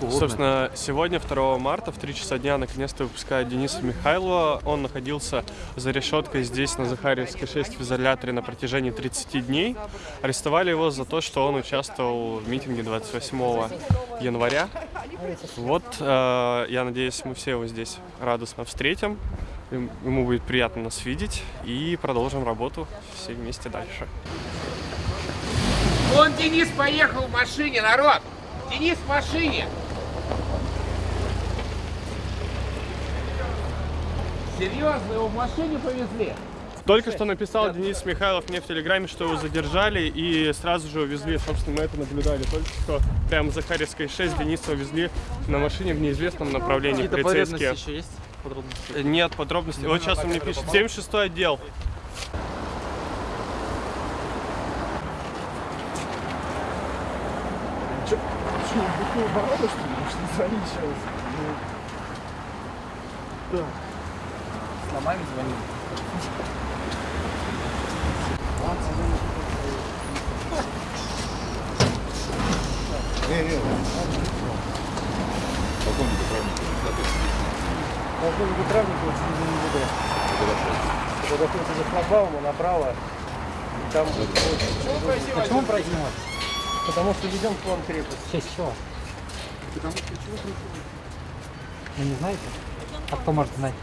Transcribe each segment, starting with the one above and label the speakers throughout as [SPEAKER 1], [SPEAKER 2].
[SPEAKER 1] Холодно.
[SPEAKER 2] Собственно, сегодня, 2 марта, в 3 часа дня, наконец-то выпускают Дениса Михайлова. Он находился за решеткой здесь, на Захарьевской 6, в изоляторе на протяжении 30 дней. Арестовали его за то, что он участвовал в митинге 28 января. Вот, э, я надеюсь, мы все его здесь радостно встретим. Им- Ему будет приятно нас видеть. И продолжим работу все вместе дальше.
[SPEAKER 3] Вон Денис поехал в машине, народ! Денис в машине! Серьезно, его в машине повезли?
[SPEAKER 2] Только что написал Денис Михайлов мне в Телеграме, что его задержали и сразу же увезли. Собственно, мы это наблюдали только что. Прямо за Харьковской 6 Дениса увезли на машине в неизвестном направлении
[SPEAKER 1] Какие-то
[SPEAKER 2] полицейские.
[SPEAKER 1] еще есть? Подробности?
[SPEAKER 2] Э, Нет подробностей. Вот сейчас он мне пишет. 76 отдел.
[SPEAKER 1] С ломами звонили.
[SPEAKER 4] Полковнику Травникову через МВД. Когда ходите за шлагбауму направо, и там...
[SPEAKER 1] Почему не можешь?
[SPEAKER 4] Потому что ведем план крепости.
[SPEAKER 1] В честь чего? Вы не знаете? А кто может знать?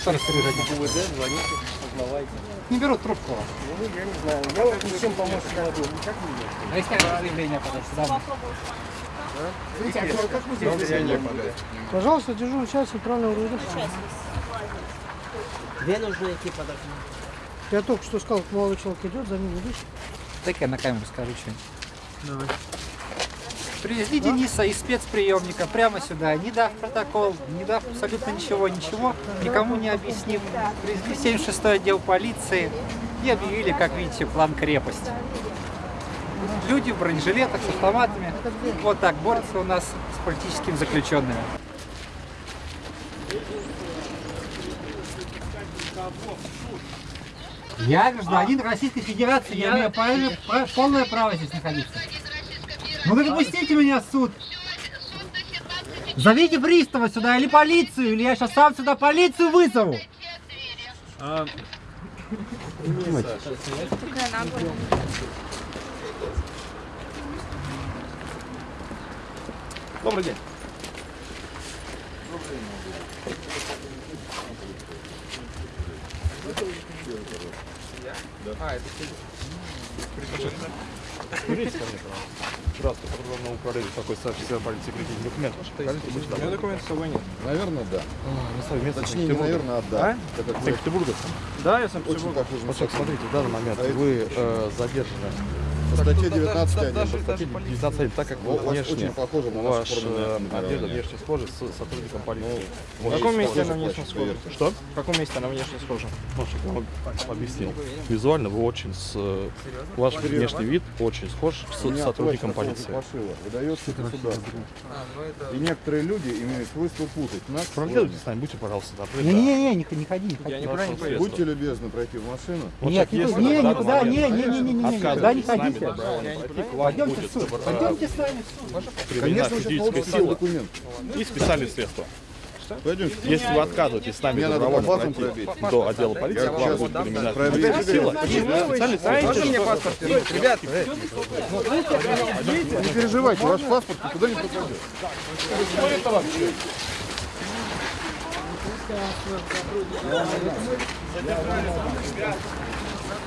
[SPEAKER 1] Что распоряжение?
[SPEAKER 4] УВД, звоните, узнавайте.
[SPEAKER 1] Не берут трубку.
[SPEAKER 4] Ну, я не знаю. Я вот ничем помочь не могу. Никак не.
[SPEAKER 1] А если я заявление подать сюда?
[SPEAKER 4] Как вы здесь? Я не подать.
[SPEAKER 5] Пожалуйста, дежурный час центрального РУВД.
[SPEAKER 6] Две нужно идти по документам.
[SPEAKER 5] Я только что сказал, молодой человек идет, за ним идешь.
[SPEAKER 1] Дай-ка я на камеру скажу что-нибудь. Привезли Дениса из спецприемника прямо сюда, не дав протокол, не дав абсолютно ничего, ничего, никому не объяснив. Привезли в 76 отдел полиции и объявили, как видите, план крепости. Люди в бронежилетах с автоматами вот так борются у нас с политическими заключенными. Я гражданин Российской Федерации, я имею полное право здесь находиться. Ну так пустите меня в суд. Зовите пристава сюда или полицию, или я сейчас сам сюда полицию вызову.
[SPEAKER 2] Добрый день.
[SPEAKER 7] Скажите ко мне, пожалуйста. Здравствуйте, прокурорного управления такой старший сержант полиции прикинь документ. Покажите, будьте добры.
[SPEAKER 8] документов с собой нет.
[SPEAKER 7] Наверное, да. На совместно
[SPEAKER 8] Точнее, не наверное, а да. Вы
[SPEAKER 7] Санкт-Петербурга.
[SPEAKER 8] Да, я сам
[SPEAKER 7] Очень похоже смотрите, в данный момент
[SPEAKER 8] А
[SPEAKER 7] вы э, задержаны
[SPEAKER 8] По статье 19
[SPEAKER 7] по
[SPEAKER 8] один.
[SPEAKER 7] статье 19, так как
[SPEAKER 8] Ну,
[SPEAKER 7] вы
[SPEAKER 8] у вас
[SPEAKER 7] внешне,
[SPEAKER 8] очень похоже на нашу
[SPEAKER 7] ваш одежда внешне схожа с сотрудником полиции.
[SPEAKER 8] В каком месте она внешне схожа?
[SPEAKER 7] Что?
[SPEAKER 8] В каком месте она внешне схожа?
[SPEAKER 7] Вам объяснил. Визуально вы очень с... э, Ваш внешний вид очень схож с сотрудником полиции.
[SPEAKER 8] Выдается государство. И некоторые люди имеют свойство путать нас с
[SPEAKER 7] нами, будьте, пожалуйста, добры.
[SPEAKER 1] Не-не-не, не, не ходи, не ходи.
[SPEAKER 8] Я никуда не поеду. Будьте любезны пройти в машину.
[SPEAKER 7] Вот
[SPEAKER 1] Нет,
[SPEAKER 7] так
[SPEAKER 1] не,
[SPEAKER 7] есть
[SPEAKER 1] не,
[SPEAKER 7] на данный
[SPEAKER 1] никуда, не,
[SPEAKER 7] момент.
[SPEAKER 1] не, не, не, не, не, никуда не
[SPEAKER 7] Отказывайтесь с нами
[SPEAKER 1] ходите.
[SPEAKER 7] добровольно пройти, к вам
[SPEAKER 1] Пойдемте.
[SPEAKER 7] Будет,
[SPEAKER 1] в суд, пойдемте с нами. В суд.
[SPEAKER 8] Конечно, получите
[SPEAKER 7] сила.
[SPEAKER 8] документ.
[SPEAKER 7] и специальные средства.
[SPEAKER 8] Пойдемте.
[SPEAKER 7] Если вы отказываетесь с нами добровольно пройти до отдела полиции, к вам будет физическая сила. Средства.
[SPEAKER 8] мне паспорт? Ребята, не переживайте, ваш паспорт никуда не попадет.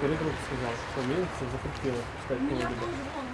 [SPEAKER 2] Перегруз сказал, что милиция запретила пускать кого-либо.